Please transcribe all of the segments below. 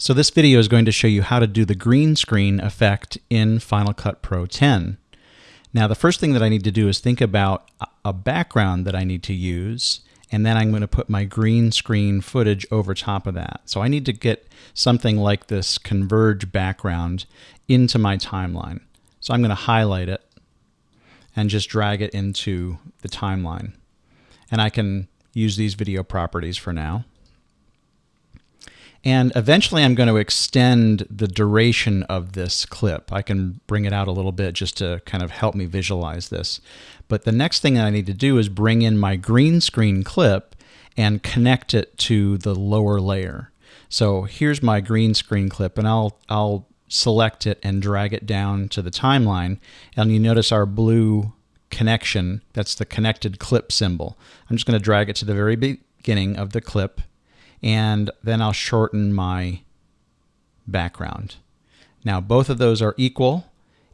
So this video is going to show you how to do the green screen effect in Final Cut Pro 10. Now the first thing that I need to do is think about a background that I need to use and then I'm going to put my green screen footage over top of that. So I need to get something like this converge background into my timeline. So I'm going to highlight it and just drag it into the timeline. And I can use these video properties for now. And eventually I'm going to extend the duration of this clip. I can bring it out a little bit just to kind of help me visualize this. But the next thing I need to do is bring in my green screen clip and connect it to the lower layer. So here's my green screen clip and I'll, I'll select it and drag it down to the timeline. And you notice our blue connection, that's the connected clip symbol. I'm just going to drag it to the very beginning of the clip and then I'll shorten my background. Now both of those are equal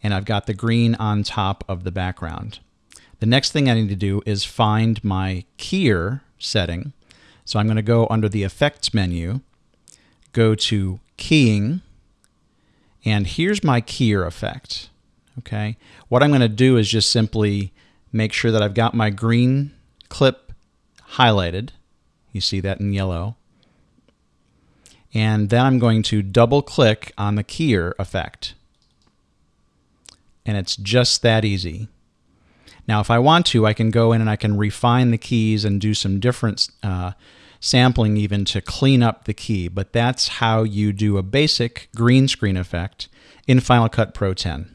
and I've got the green on top of the background. The next thing I need to do is find my keyer setting. So I'm going to go under the effects menu, go to keying, and here's my keyer effect. Okay, what I'm going to do is just simply make sure that I've got my green clip highlighted. You see that in yellow and then I'm going to double click on the keyer effect. And it's just that easy. Now if I want to, I can go in and I can refine the keys and do some different uh, sampling even to clean up the key, but that's how you do a basic green screen effect in Final Cut Pro 10.